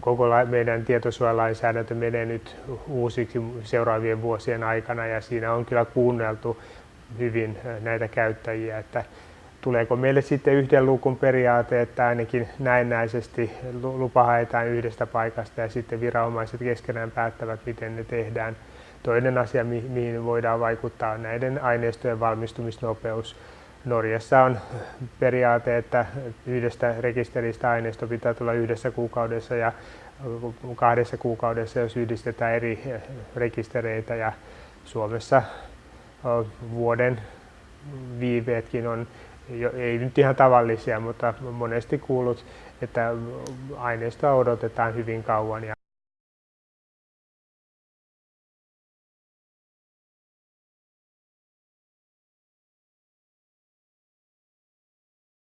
koko meidän tietosuojalainsäädäntö menee nyt uusiksi seuraavien vuosien aikana ja siinä on kyllä kuunneltu hyvin näitä käyttäjiä, että tuleeko meille sitten yhden lukun periaate, että ainakin näennäisesti lupa haetaan yhdestä paikasta ja sitten viranomaiset keskenään päättävät, miten ne tehdään. Toinen asia, mihin voidaan vaikuttaa, on näiden aineistojen valmistumisnopeus. Norjassa on periaate, että yhdestä rekisteristä aineisto pitää tulla yhdessä kuukaudessa ja kahdessa kuukaudessa, jos yhdistetään eri rekistereitä. Ja Suomessa vuoden viiveetkin on ei nyt ihan tavallisia, mutta monesti kuulut, että aineistoa odotetaan hyvin kauan.